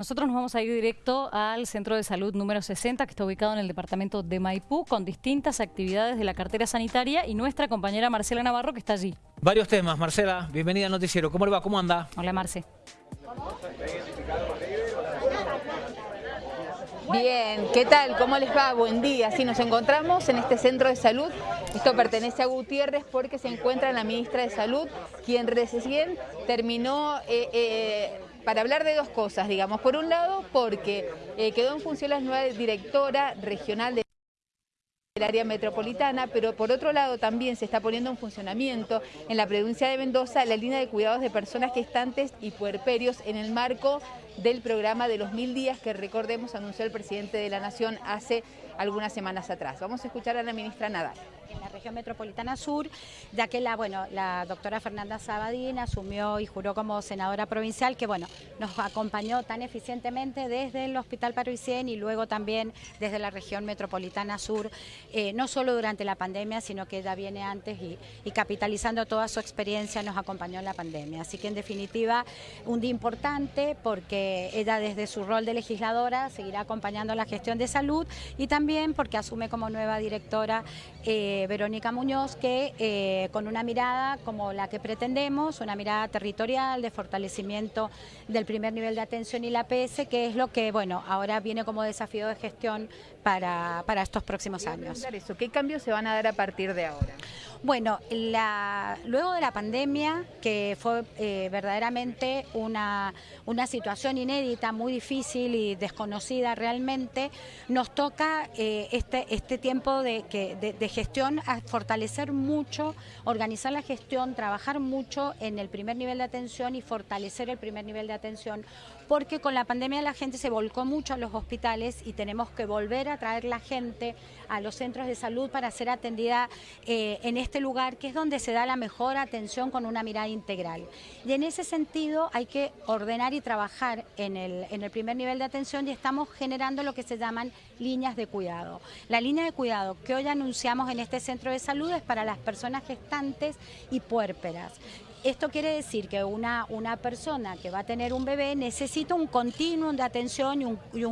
Nosotros nos vamos a ir directo al Centro de Salud número 60, que está ubicado en el departamento de Maipú, con distintas actividades de la cartera sanitaria y nuestra compañera Marcela Navarro, que está allí. Varios temas, Marcela. Bienvenida al noticiero. ¿Cómo le va? ¿Cómo anda? Hola, Marce. Bien, ¿qué tal? ¿Cómo les va? Buen día. Sí, nos encontramos en este centro de salud. Esto pertenece a Gutiérrez porque se encuentra la ministra de Salud, quien recién terminó... Eh, eh, para hablar de dos cosas, digamos. Por un lado, porque eh, quedó en función la nueva directora regional de del área metropolitana, pero por otro lado también se está poniendo en funcionamiento en la provincia de Mendoza la línea de cuidados de personas gestantes y puerperios en el marco del programa de los mil días que recordemos anunció el presidente de la Nación hace algunas semanas atrás. Vamos a escuchar a la ministra Nadal en la región metropolitana sur, ya que la, bueno, la doctora Fernanda Sabadín asumió y juró como senadora provincial, que bueno, nos acompañó tan eficientemente desde el Hospital Paruicien y luego también desde la región metropolitana sur, eh, no solo durante la pandemia, sino que ya viene antes y, capitalizando toda su experiencia nos acompañó en la pandemia. Así que en definitiva, un día importante porque ella desde su rol de legisladora seguirá acompañando la gestión de salud y también porque asume como nueva directora eh, Verónica Muñoz, que eh, con una mirada como la que pretendemos, una mirada territorial de fortalecimiento del primer nivel de atención y la PS, que es lo que bueno ahora viene como desafío de gestión para, para estos próximos años. Eso. ¿Qué cambios se van a dar a partir de ahora? Bueno, la, luego de la pandemia, que fue eh, verdaderamente una, una situación inédita, muy difícil y desconocida realmente, nos toca eh, este, este tiempo de, que, de gestión a fortalecer mucho, organizar la gestión, trabajar mucho en el primer nivel de atención y fortalecer el primer nivel de atención, porque con la pandemia la gente se volcó mucho a los hospitales y tenemos que volver a traer la gente a los centros de salud para ser atendida eh, en este lugar, que es donde se da la mejor atención con una mirada integral. Y en ese sentido hay que ordenar y trabajar en el, en el primer nivel de atención y estamos generando lo que se llaman líneas de cuidado. La línea de cuidado que hoy anunciamos en este centro de salud es para las personas gestantes y puérperas. Esto quiere decir que una, una persona que va a tener un bebé necesita un continuum de atención y,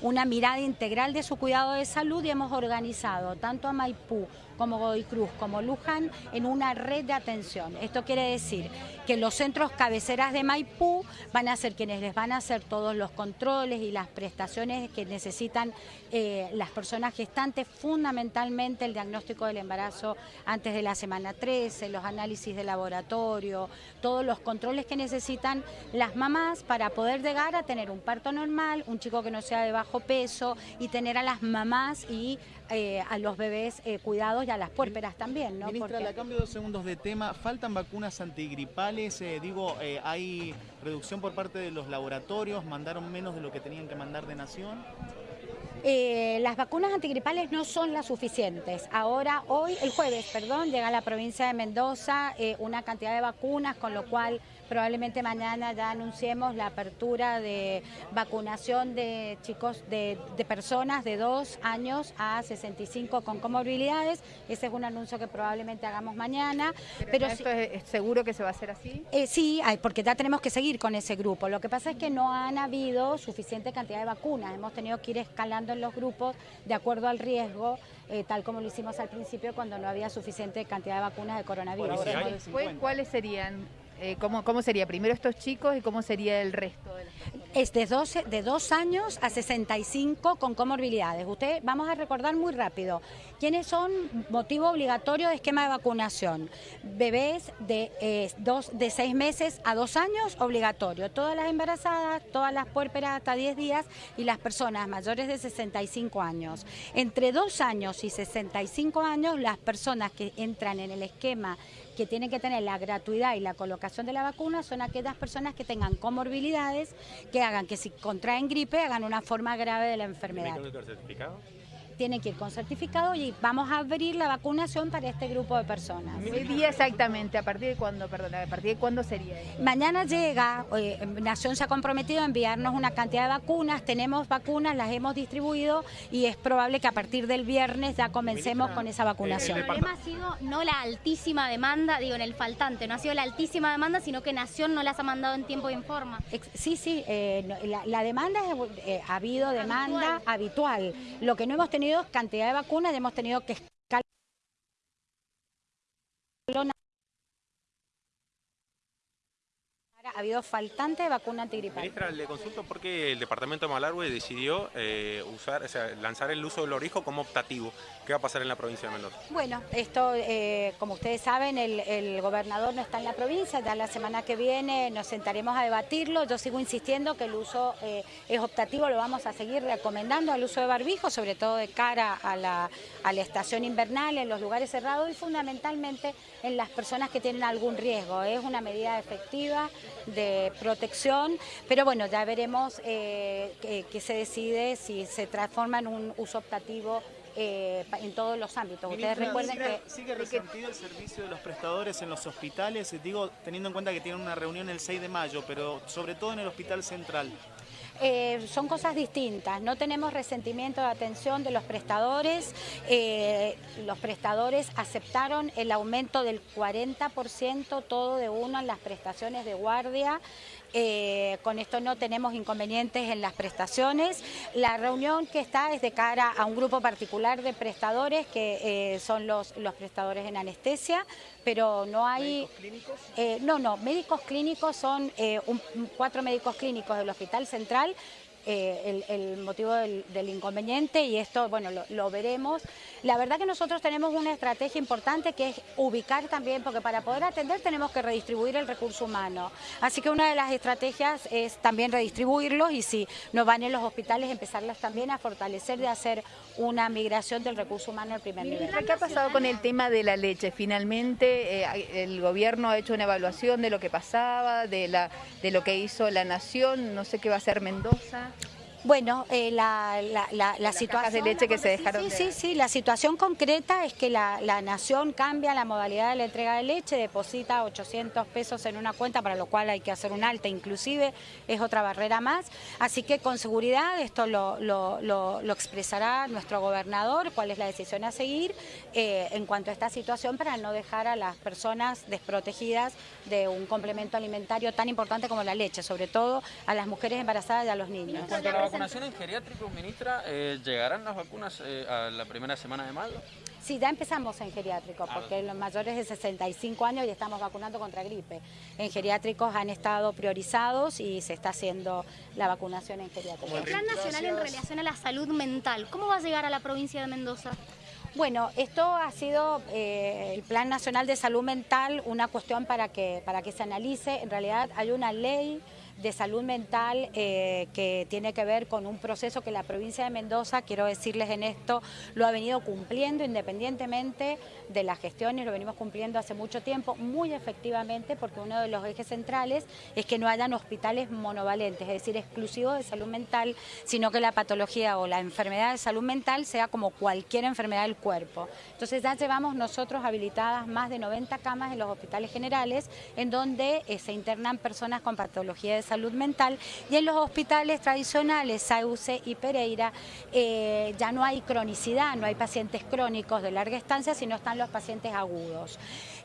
una mirada integral de su cuidado de salud y hemos organizado tanto a Maipú como Godoy Cruz, como Luján, en una red de atención. Esto quiere decir que los centros cabeceras de Maipú van a ser quienes les van a hacer todos los controles y las prestaciones que necesitan eh, las personas gestantes, fundamentalmente el diagnóstico del embarazo antes de la semana 13, los análisis de laboratorio, todos los controles que necesitan las mamás para poder llegar a tener un parto normal, un chico que no sea de bajo peso y tener a las mamás y eh, a los bebés eh, cuidados y a las puérperas también. ¿no? Ministra, la cambio dos segundos de tema. ¿Faltan vacunas antigripales? Eh, digo, ¿hay reducción por parte de los laboratorios? ¿Mandaron menos de lo que tenían que mandar de Nación? Las vacunas antigripales no son las suficientes. Ahora, hoy, el jueves, perdón, llega a la provincia de Mendoza una cantidad de vacunas, con lo cual probablemente mañana ya anunciemos la apertura de vacunación de chicos, de, personas de 2 años a 65 con comorbilidades. Ese es un anuncio que probablemente hagamos mañana. Pero, esto es, seguro que se va a hacer así? Eh, sí, porque ya tenemos que seguir con ese grupo. Lo que pasa es que no han habido suficiente cantidad de vacunas. Hemos tenido que ir escalando en los grupos de acuerdo al riesgo, eh, tal como lo hicimos al principio cuando no había suficiente cantidad de vacunas de coronavirus. ¿Cuáles serían eh, ¿cómo, ¿Cómo sería primero estos chicos y cómo sería el resto de las? Es de, 12, de 2 años a 65 con comorbilidades. Usted, vamos a recordar muy rápido, ¿quiénes son motivo obligatorio de esquema de vacunación? Bebés de, eh, dos, de 6 meses a 2 años, obligatorio. Todas las embarazadas, todas las puérperas hasta 10 días y las personas mayores de 65 años. Entre 2 años y 65 años, las personas que entran en el esquema que tienen que tener la gratuidad y la colocación de la vacuna son aquellas personas que tengan comorbilidades, que hagan que si contraen gripe hagan una forma grave de la enfermedad. certificado? Tienen que ir con certificado y vamos a abrir la vacunación para este grupo de personas. ¿Qué día exactamente? ¿A partir de cuándo? Perdón, ¿a partir de cuándo sería? Mañana llega, eh, Nación se ha comprometido a enviarnos una cantidad de vacunas, tenemos vacunas, las hemos distribuido y es probable que a partir del viernes ya comencemos con esa vacunación. El problema ha sido no la altísima demanda, digo en el faltante, no ha sido la altísima demanda, sino que Nación no las ha mandado en tiempo y en forma. Sí, sí, eh, la, demanda, eh, ha habido demanda habitual. Lo que no hemos tenido cantidad de vacunas, hemos tenido que ha habido faltante de vacuna antigripal. Ministra, le consulto por qué el departamento de Malargüe decidió eh, usar, lanzar el uso del orijo como optativo. ¿Qué va a pasar en la provincia de Mendoza? Bueno, esto, eh, como ustedes saben, el, gobernador no está en la provincia, ya la semana que viene nos sentaremos a debatirlo. Yo sigo insistiendo que el uso eh, es optativo, lo vamos a seguir recomendando al uso de barbijo, sobre todo de cara a la, a la estación invernal, en los lugares cerrados y fundamentalmente en las personas que tienen algún riesgo. Es una medida efectiva de protección, pero bueno, ya veremos eh, qué se decide si se transforma en un uso optativo eh, en todos los ámbitos. Ustedes recuerden que... ¿Sigue resentido el servicio de los prestadores en los hospitales? Digo, teniendo en cuenta que tienen una reunión el 6 de mayo, pero sobre todo en el Hospital Central. Eh, son cosas distintas. No tenemos resentimiento de atención de los prestadores. Eh, los prestadores aceptaron el aumento del 40% todo de uno en las prestaciones de guardia. Eh, con esto no tenemos inconvenientes en las prestaciones. La reunión que está es de cara a un grupo particular de prestadores que son los, los prestadores en anestesia, pero no hay... ¿Médicos clínicos? no, no, médicos clínicos son cuatro médicos clínicos del Hospital Central eh, el, motivo del, inconveniente y esto, bueno, lo, veremos. La verdad que nosotros tenemos una estrategia importante que es ubicar también, porque para poder atender tenemos que redistribuir el recurso humano. Así que una de las estrategias es también redistribuirlos y si no van en los hospitales, empezarlas también a fortalecer de hacer una migración del recurso humano al primer nivel. ¿Qué ha pasado con el tema de la leche? Finalmente eh, el gobierno ha hecho una evaluación de lo que pasaba, de, la, de lo que hizo la nación, no sé qué va a hacer Mendoza. Bueno, eh, la, la, situación... de leche que se dejaron Sí, sí, sí, la situación concreta es que la, nación cambia la modalidad de la entrega de leche, deposita 800 pesos en una cuenta, para lo cual hay que hacer un alta, inclusive es otra barrera más. Así que con seguridad esto lo, lo, expresará nuestro gobernador, cuál es la decisión a seguir eh, en cuanto a esta situación para no dejar a las personas desprotegidas de un complemento alimentario tan importante como la leche, sobre todo a las mujeres embarazadas y a los niños vacunación en geriátricos, ministra, eh, ¿llegarán las vacunas eh, a la primera semana de mayo? Sí, ya empezamos en geriátricos, porque los mayores de 65 años ya estamos vacunando contra gripe. En geriátricos han estado priorizados y se está haciendo la vacunación en geriátricos. El Plan Nacional en relación a la salud mental, ¿cómo va a llegar a la provincia de Mendoza? Bueno, esto ha sido eh, el Plan Nacional de Salud Mental, una cuestión para que, para que se analice. En realidad hay una ley de salud mental eh, que tiene que ver con un proceso que la provincia de Mendoza, quiero decirles en esto, lo ha venido cumpliendo independientemente de las gestiones, lo venimos cumpliendo hace mucho tiempo, muy efectivamente, porque uno de los ejes centrales es que no hayan hospitales monovalentes, es decir, exclusivos de salud mental, sino que la patología o la enfermedad de salud mental sea como cualquier enfermedad del cuerpo. Entonces ya llevamos nosotros habilitadas más de 90 camas en los hospitales generales, en donde eh, se internan personas con patología de salud mental y en los hospitales tradicionales, Sauce y Pereira, eh, ya no hay cronicidad, no hay pacientes crónicos de larga estancia, sino están los pacientes agudos.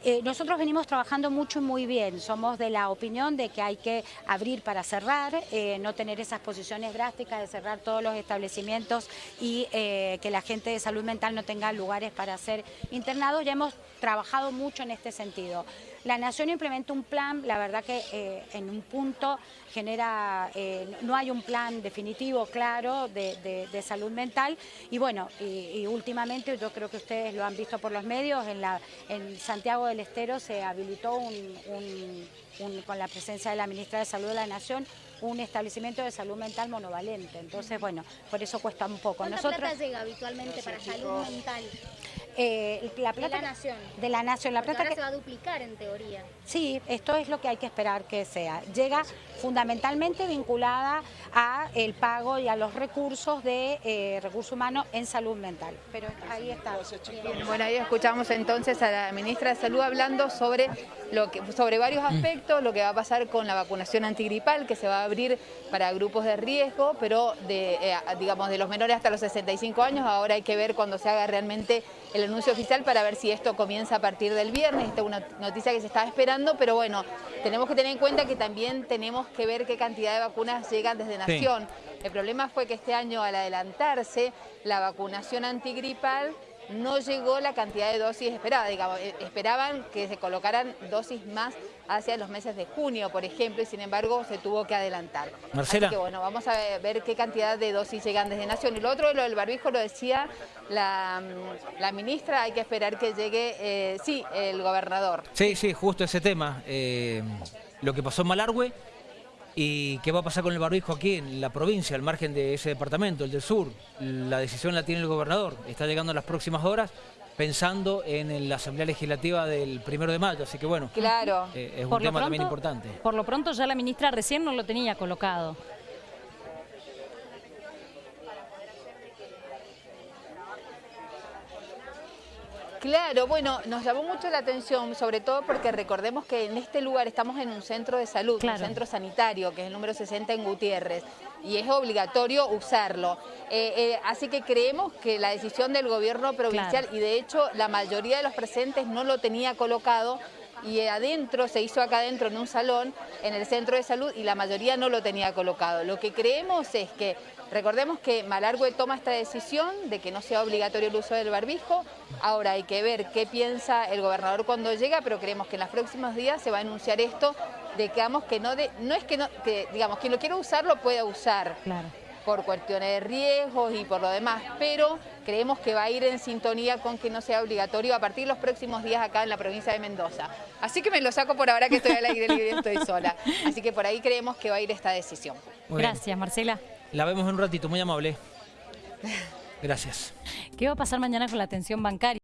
Eh, nosotros venimos trabajando mucho y muy bien, somos de la opinión de que hay que abrir para cerrar, eh, no tener esas posiciones drásticas de cerrar todos los establecimientos y que la gente de salud mental no tenga lugares para ser internados, ya hemos trabajado mucho en este sentido. La Nación implementa un plan, la verdad que eh, en un punto genera, eh, no hay un plan definitivo, claro, de, salud mental. Y bueno, y, últimamente yo creo que ustedes lo han visto por los medios, en, la, en Santiago del Estero se habilitó un, con la presencia de la Ministra de Salud de la Nación un establecimiento de salud mental monovalente. Entonces, bueno, por eso cuesta un poco. ¿Cuánta Nosotros, plata llega habitualmente para salud mental? Eh, la De plata la nación. De la nación. La Porque plata ahora que- se va a duplicar en teoría. Sí, esto es lo que hay que esperar que sea. Llega fundamentalmente vinculada a el pago y a los recursos de eh, recursos humanos en salud mental. Pero ahí está. Bueno, ahí escuchamos entonces a la ministra de Salud hablando sobre, lo que, sobre varios aspectos, lo que va a pasar con la vacunación antigripal, que se va a abrir para grupos de riesgo, pero de, eh, digamos, de los menores hasta los 65 años. Ahora hay que ver cuando se haga realmente el anuncio oficial para ver si esto comienza a partir del viernes. Esta es una noticia que se estaba esperando, pero bueno, tenemos que tener en cuenta que también tenemos que ver qué cantidad de vacunas llegan desde Sí. Nación. El problema fue que este año al adelantarse la vacunación antigripal no llegó la cantidad de dosis esperada, digamos, eh, esperaban que se colocaran dosis más hacia los meses de junio, por ejemplo, y sin embargo se tuvo que adelantar. Marcela. Así que bueno, vamos a ver, qué cantidad de dosis llegan desde Nación. Y lo otro, lo del barbijo, lo decía la, mm, la ministra, hay que esperar que llegue, eh, sí, el gobernador. Sí, sí, justo ese tema. eh, lo que pasó en Malargüe y qué va a pasar con el barbijo aquí en la provincia, al margen de ese departamento, el del sur. La decisión la tiene el gobernador. Está llegando en las próximas horas pensando en la Asamblea Legislativa del primero de mayo. Así que bueno, Claro. eh, es un Por lo tema también pronto- importante. Por lo pronto ya la ministra recién no lo tenía colocado. Claro, bueno, nos llamó mucho la atención, sobre todo porque recordemos que en este lugar estamos en un centro de salud, Claro. un centro sanitario, que es el número 60 en Gutiérrez, y es obligatorio usarlo. Eh, eh, así que creemos que la decisión del gobierno provincial, Claro. y de hecho la mayoría de los presentes no lo tenía colocado, y adentro, se hizo acá adentro en un salón, en el centro de salud, y la mayoría no lo tenía colocado. Lo que creemos es que, recordemos que Malargüe toma esta decisión de que no sea obligatorio el uso del barbijo, ahora hay que ver qué piensa el gobernador cuando llega, pero creemos que en los próximos días se va a anunciar esto, de que, digamos, que no, de, no es que, no, que, digamos, quien lo quiera usar lo pueda usar Claro. Por cuestiones de riesgos y por lo demás, pero creemos que va a ir en sintonía con que no sea obligatorio a partir de los próximos días acá en la provincia de Mendoza. Así que me lo saco por ahora que estoy al aire libre y estoy sola. Así que por ahí creemos que va a ir esta decisión. Muy bien. Gracias, Marcela. La vemos en un ratito, muy amable. Gracias. ¿Qué va a pasar mañana con la atención bancaria?